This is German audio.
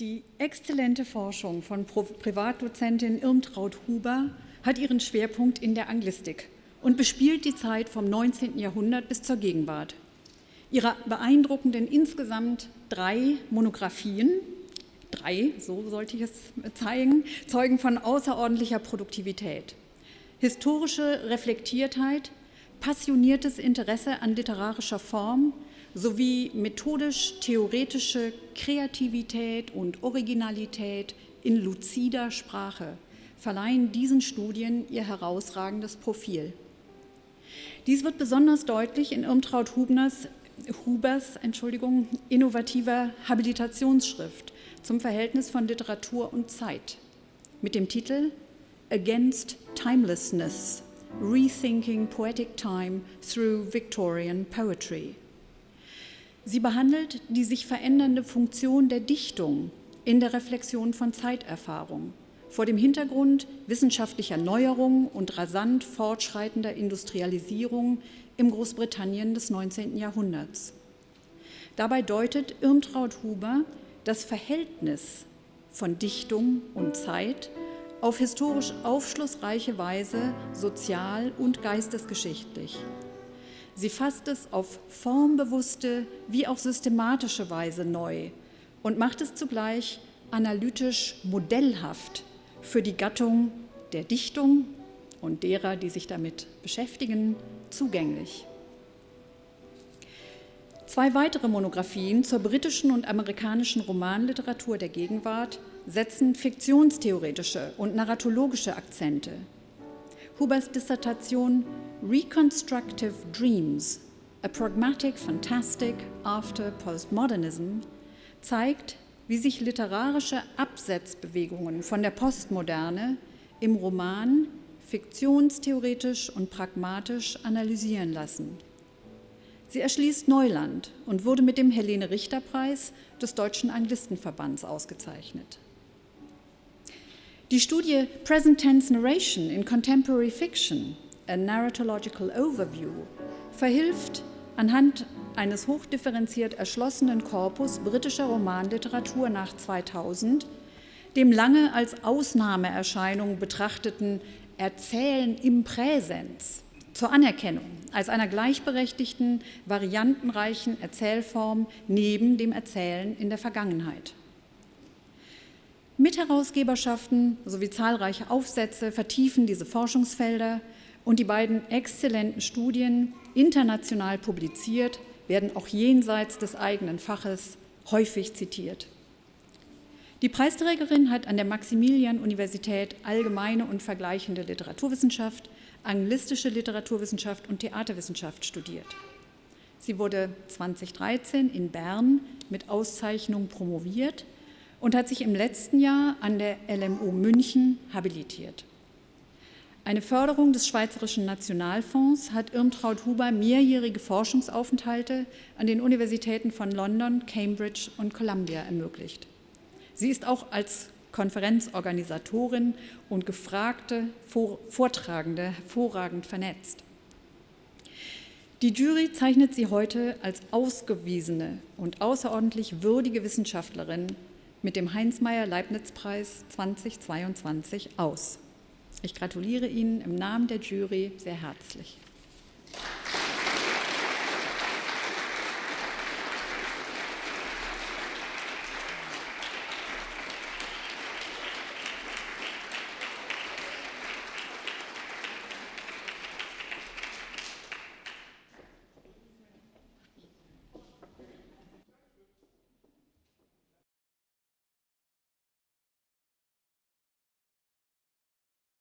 Die exzellente Forschung von Privatdozentin Irmtraut Huber hat ihren Schwerpunkt in der Anglistik und bespielt die Zeit vom 19. Jahrhundert bis zur Gegenwart. Ihre beeindruckenden insgesamt drei Monographien, drei, so sollte ich es zeigen, zeugen von außerordentlicher Produktivität. Historische Reflektiertheit, passioniertes Interesse an literarischer Form sowie methodisch-theoretische Kreativität und Originalität in luzider Sprache verleihen diesen Studien ihr herausragendes Profil. Dies wird besonders deutlich in Irmtraut Hubners, Hubers Entschuldigung, innovativer Habilitationsschrift zum Verhältnis von Literatur und Zeit mit dem Titel Against Timelessness – Rethinking Poetic Time Through Victorian Poetry. Sie behandelt die sich verändernde Funktion der Dichtung in der Reflexion von Zeiterfahrung vor dem Hintergrund wissenschaftlicher Neuerungen und rasant fortschreitender Industrialisierung im Großbritannien des 19. Jahrhunderts. Dabei deutet Irmtraut Huber das Verhältnis von Dichtung und Zeit auf historisch aufschlussreiche Weise sozial und geistesgeschichtlich. Sie fasst es auf formbewusste wie auch systematische Weise neu und macht es zugleich analytisch modellhaft für die Gattung der Dichtung und derer, die sich damit beschäftigen, zugänglich. Zwei weitere Monographien zur britischen und amerikanischen Romanliteratur der Gegenwart setzen fiktionstheoretische und narratologische Akzente. Hubers Dissertation Reconstructive Dreams, a Pragmatic Fantastic After Postmodernism zeigt, wie sich literarische Absetzbewegungen von der Postmoderne im Roman fiktionstheoretisch und pragmatisch analysieren lassen. Sie erschließt Neuland und wurde mit dem Helene-Richter-Preis des Deutschen Anglistenverbands ausgezeichnet. Die Studie Present Tense Narration in Contemporary Fiction, a Narratological Overview, verhilft anhand eines hochdifferenziert erschlossenen Korpus britischer Romanliteratur nach 2000 dem lange als Ausnahmeerscheinung betrachteten Erzählen im Präsens zur Anerkennung als einer gleichberechtigten, variantenreichen Erzählform neben dem Erzählen in der Vergangenheit. Mitherausgeberschaften sowie zahlreiche Aufsätze vertiefen diese Forschungsfelder und die beiden exzellenten Studien, international publiziert, werden auch jenseits des eigenen Faches häufig zitiert. Die Preisträgerin hat an der Maximilian-Universität Allgemeine und Vergleichende Literaturwissenschaft, Anglistische Literaturwissenschaft und Theaterwissenschaft studiert. Sie wurde 2013 in Bern mit Auszeichnung promoviert und hat sich im letzten Jahr an der LMU München habilitiert. Eine Förderung des Schweizerischen Nationalfonds hat Irmtraut Huber mehrjährige Forschungsaufenthalte an den Universitäten von London, Cambridge und Columbia ermöglicht. Sie ist auch als Konferenzorganisatorin und gefragte Vortragende hervorragend vernetzt. Die Jury zeichnet sie heute als ausgewiesene und außerordentlich würdige Wissenschaftlerin mit dem Heinz-Meyer-Leibniz-Preis 2022 aus. Ich gratuliere Ihnen im Namen der Jury sehr herzlich.